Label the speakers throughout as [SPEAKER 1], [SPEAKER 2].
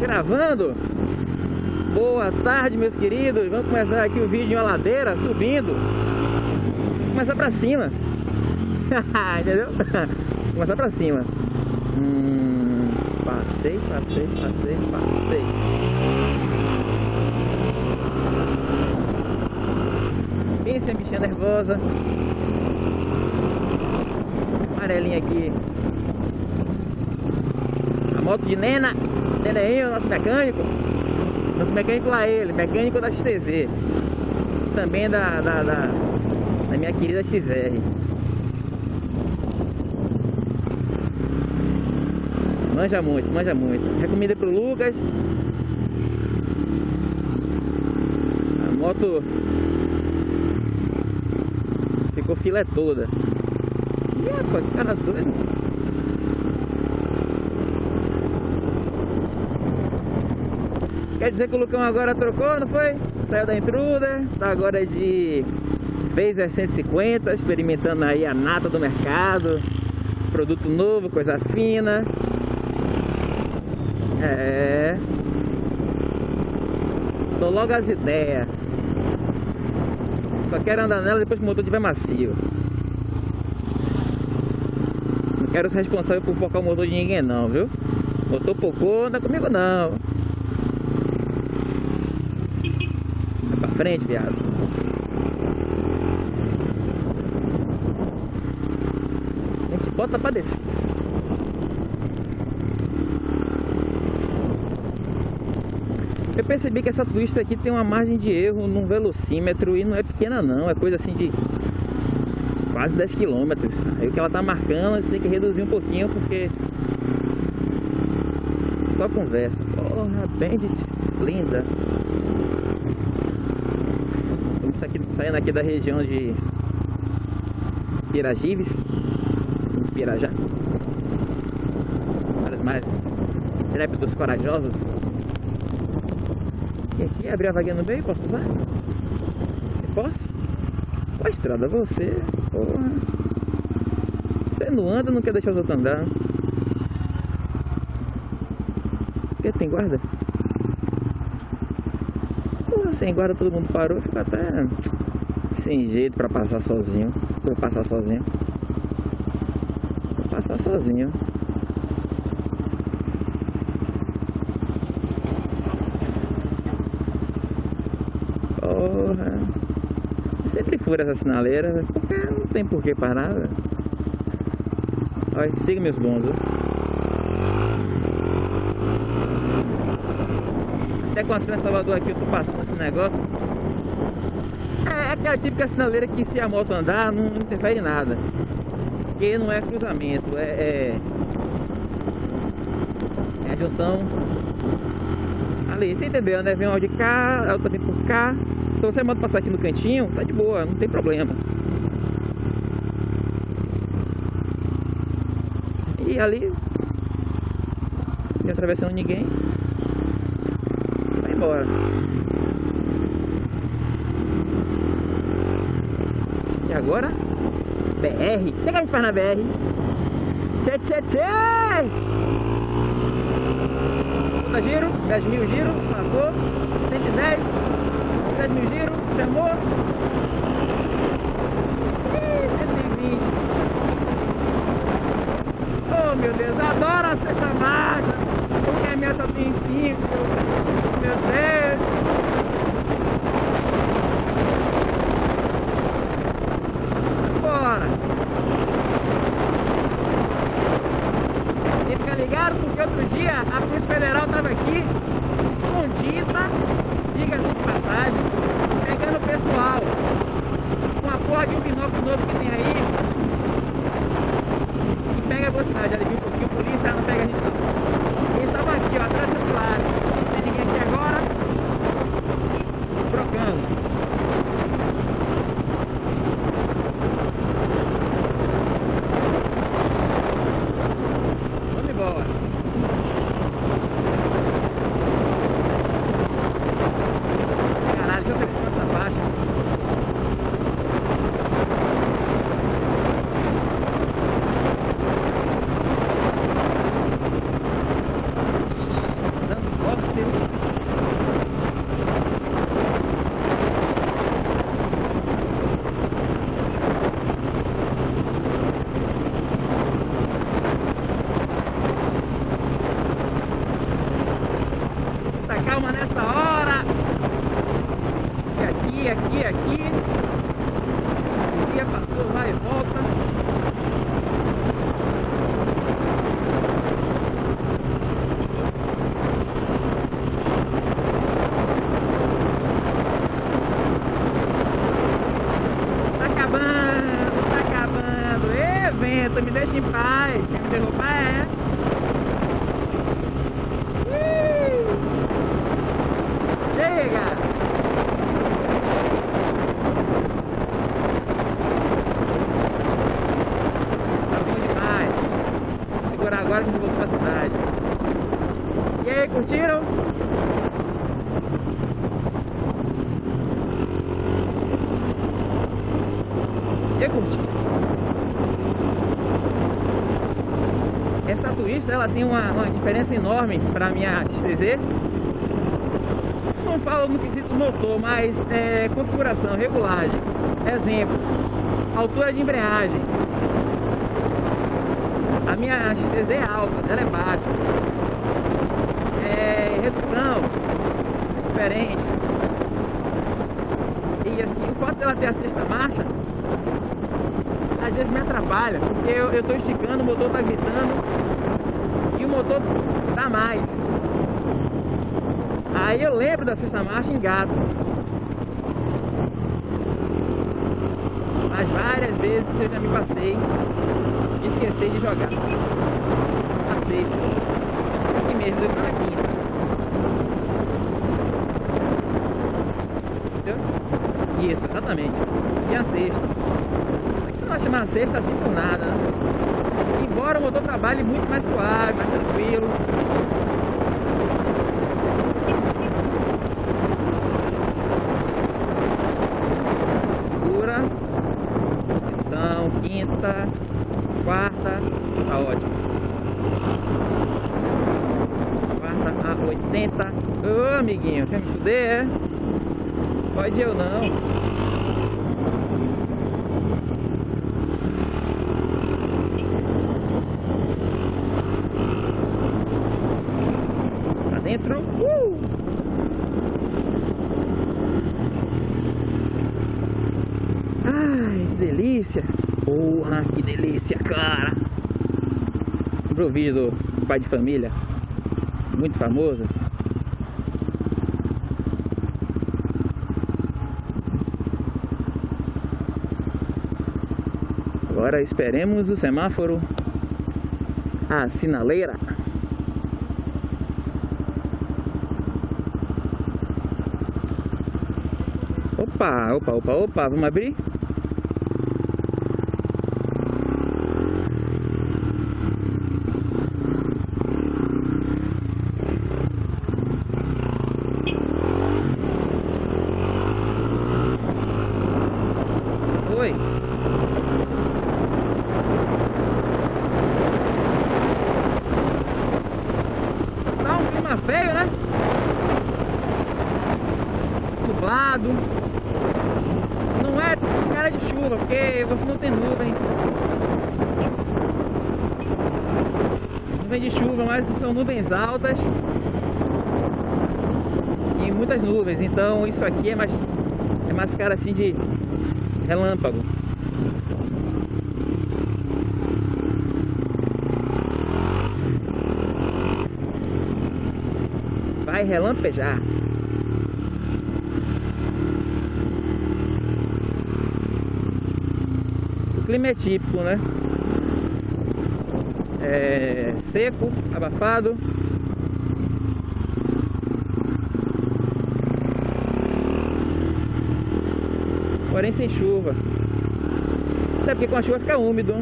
[SPEAKER 1] gravando. Boa tarde, meus queridos. Vamos começar aqui o vídeo em uma ladeira, subindo. Começar pra cima. Entendeu? Começar pra cima. Hum, passei, passei, passei, passei. Pense a bichinha nervosa. Amarelinha aqui. A moto de Nena. Neneinho, nosso mecânico. Nosso mecânico lá ele, mecânico da XTZ. Também da, da, da, da minha querida XR. Manja muito, manja muito. Recomendo pro Lucas. A moto ficou filé toda. Ih, rapaz, que cara doido. Quer dizer que o Lucão agora trocou, não foi? Saiu da Intruder, tá agora de Phaser 150, experimentando aí a nata do mercado. Produto novo, coisa fina. É. Tô logo as ideias. Só quero andar nela depois que o motor estiver macio. Não quero ser responsável por focar o motor de ninguém não, viu? Motor pocô, anda comigo não. Vai pra frente, viado. A gente bota pra descer. Eu percebi que essa Twister aqui tem uma margem de erro no velocímetro e não é pequena não, é coisa assim de quase 10 km. Aí o que ela tá marcando, você tem que reduzir um pouquinho porque só conversa. Porra, Bandit, linda. Estamos aqui, saindo aqui da região de Piragives, Pirajá. Para os mais intrépidos corajosos. E aqui, abrir a vaguinha no meio, posso usar? Posso? Ó, estrada, você, porra. Você não anda, não quer deixar os outros andar. Porque tem guarda? Porra, sem guarda todo mundo parou, fica até sem jeito pra passar sozinho. Vou passar sozinho. Vou passar sozinho. Porra. Eu sempre fura essa sinaleira, porque não tem por que parar. Olha, siga meus bons, viu? Até quando eu em Salvador aqui, eu tô passando esse negócio. É aquela típica sinaleira que se a moto andar, não interfere em nada. Porque não é cruzamento, é, é, é a junção ali, você entendeu, né? Vem uma de cá, a outra vem por cá. Então você manda passar aqui no cantinho, tá de boa, não tem problema. E ali, não atravessando ninguém, embora. E agora? BR. O que, que a gente faz na BR? Tchê, tchê, tchê! Puta giro, 10 mil giro, passou, 110, 10 mil giro, chamou. Ih, 120. Oh meu Deus, adoro a sexta marcha, porque a minha só tem 5. Meu Deus. Bora! E fica ligado porque outro dia a Polícia Federal estava aqui, escondida, diga-se de passagem, pegando o pessoal. Com a porra de um binóculo novo que tem aí, que pega a velocidade. Viu um pouquinho, polícia não pega a gente não. Eles estavam aqui, ó, atrás do celular. Não tem ninguém aqui agora. Trocando. Vamos embora. Caralho, deixa eu ver essa faixa. em derrubar é. Ih! Chega! Tá agora que a gente voltou pra cidade. E aí, curtiram? Eu curti. Essa Twist ela tem uma, uma diferença enorme para a minha XTZ. Não falo no quesito motor, mas é, configuração, regulagem. Exemplo, altura de embreagem. A minha XTZ é alta, ela é baixa. É, redução, é diferente. E assim, o fato dela ter a sexta marcha às vezes me atrapalha, porque eu, tô esticando, o motor tá gritando motor dá mais. Aí eu lembro da sexta marcha em gato. Mas várias vezes eu já me passei e esqueci de jogar. A sexta. Aqui mesmo, eu na quinta. Entendeu? Isso, exatamente. E a sexta não chamar sexta assim por nada. Né? Embora o motor trabalhe muito mais suave, mais tranquilo. Segura. Atenção, quinta, quarta, tá ótimo. Quarta a 80. Ô amiguinho, quer me fuder, é? Pode eu não. dentro. Uh! Ai, que delícia! Porra, que delícia, cara! Pro vídeo do pai de família, muito famoso. Agora esperemos o semáforo, a sinaleira. Opa, opa, opa, opa, vamos abrir? Oi. Tá um clima feio, né? Nublado não é cara de chuva, porque você não tem nuvens. Nuvem de chuva, mas são nuvens altas e muitas nuvens. Então isso aqui é mais é mais cara assim de relâmpago. Vai relampejar. clima é típico, né? É seco, abafado. Porém sem chuva. Até porque com a chuva fica úmido.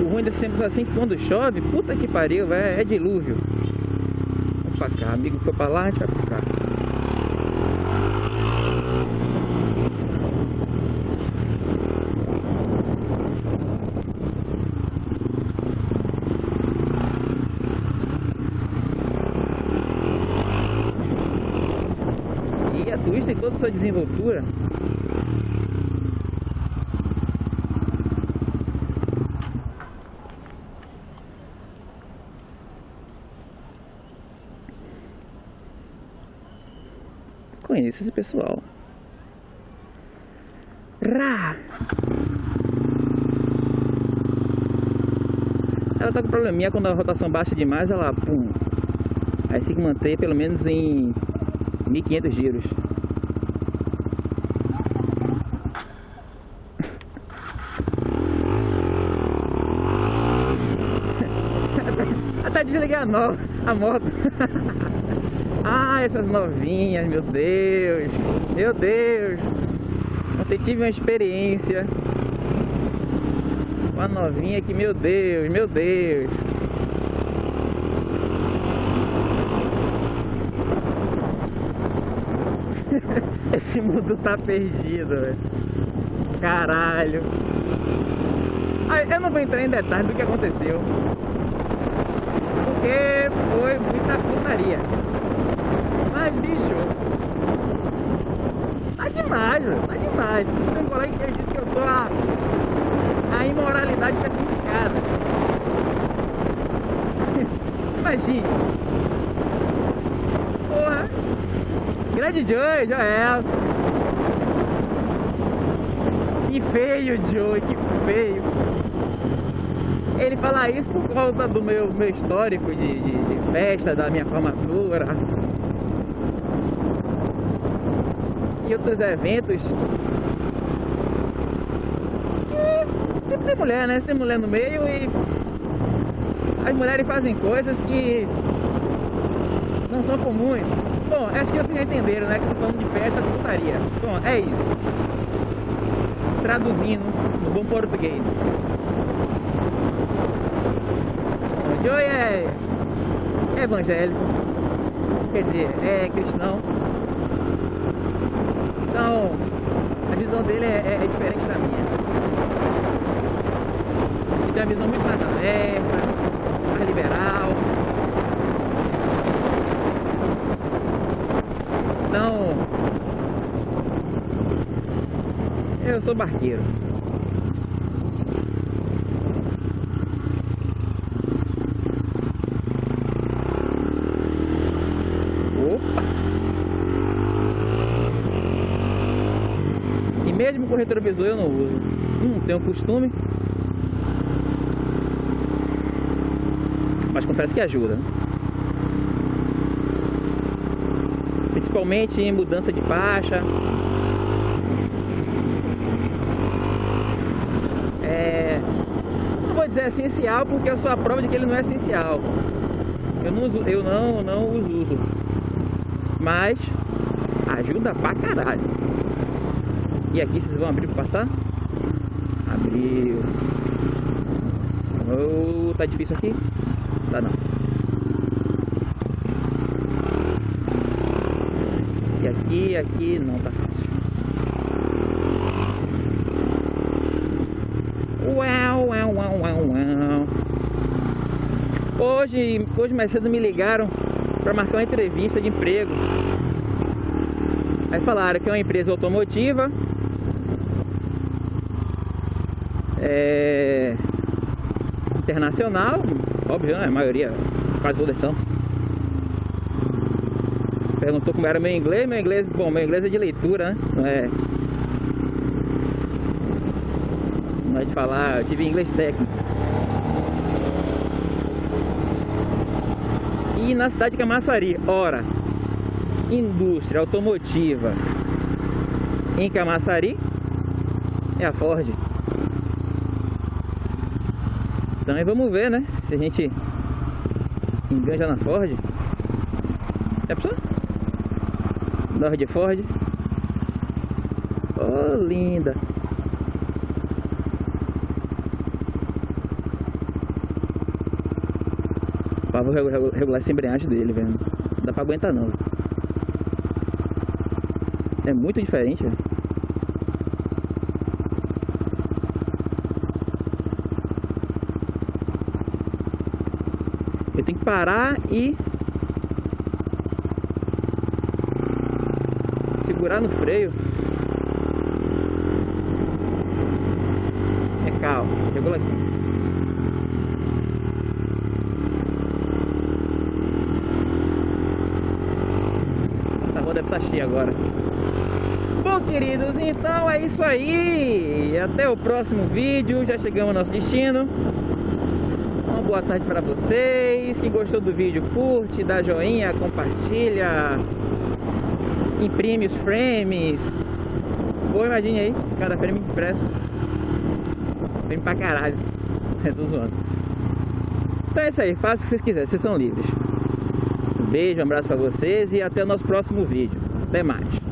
[SPEAKER 1] O ruim desses tempos assim que quando chove, puta que pariu, é, é dilúvio. Vamos pra cá, amigo foi pra lá, a gente vai pra cá. Twist em toda sua desenvoltura Conheço esse pessoal Rá! Ela tá com probleminha quando a rotação baixa demais, ela pum. Aí que manter pelo menos em 1500 giros. Desligar a, no... a moto. ah, essas novinhas, meu Deus. Meu Deus. Ontem tive uma experiência. Uma novinha que, meu Deus, meu Deus. Esse mundo tá perdido, velho. Caralho. Ah, eu não vou entrar em detalhes do que aconteceu. Porque foi muita putaria. Mas, bicho, tá demais, velho. Tá demais. Tem um colega que disse que eu sou a, a imoralidade personificada. Imagine. Porra. Grande Joey, Joelson. Que feio, Joey, que feio. Ele fala isso por causa do meu, meu histórico de, de, de festa, da minha formatura. E outros eventos. E sempre tem mulher, né? Tem mulher no meio e as mulheres fazem coisas que não são comuns. Bom, acho que vocês já entenderam, né? Que eu tô falando de festa, de putaria. Bom, é isso traduzindo no bom português. Joey é, é evangélico, quer dizer, é cristão. Então, a visão dele é, é, é diferente da minha. Ele tem uma visão muito mais aberta, mais liberal. Então, Eu sou barqueiro. Opa! E mesmo com retrovisor eu não uso. Hum, tenho costume. Mas confesso que ajuda. Principalmente em mudança de faixa. dizer essencial porque eu sou a prova de que ele não é essencial. Eu não, uso, eu não, não uso. Mas ajuda pra caralho. E aqui vocês vão abrir para passar? Abriu. Oh, tá difícil aqui? Tá não. E aqui, aqui não tá fácil. Hoje, hoje mais cedo me ligaram para marcar uma entrevista de emprego. Aí falaram que é uma empresa automotiva. É, internacional, óbvio, né? A maioria, quase todas são. Perguntou como era meu inglês, meu inglês, bom, meu inglês é de leitura, né? Não é. Não é de falar, eu tive inglês técnico. E na cidade de Camaçari, ora, indústria automotiva em Camaçari é a Ford. Então vamos ver, né? Se a gente enganja na Ford. É pessoal? Nord Ford. Oh, linda. Pra regular essa embreagem dele, velho. Não dá pra aguentar não. É muito diferente, velho. Tenho que parar e segurar no freio. É calma, regula aqui. tá cheia agora. Bom, queridos, então é isso aí. Até o próximo vídeo. Já chegamos ao nosso destino. Boa tarde para vocês. Quem gostou do vídeo, curte, dá joinha, compartilha, imprime os frames. Pô, imagine aí, cada frame impresso. Frame pra caralho. É, tô zoando. Então é isso aí, faça o que vocês quiserem, vocês são livres. Um beijo, um abraço para vocês e até o nosso próximo vídeo. Até mais.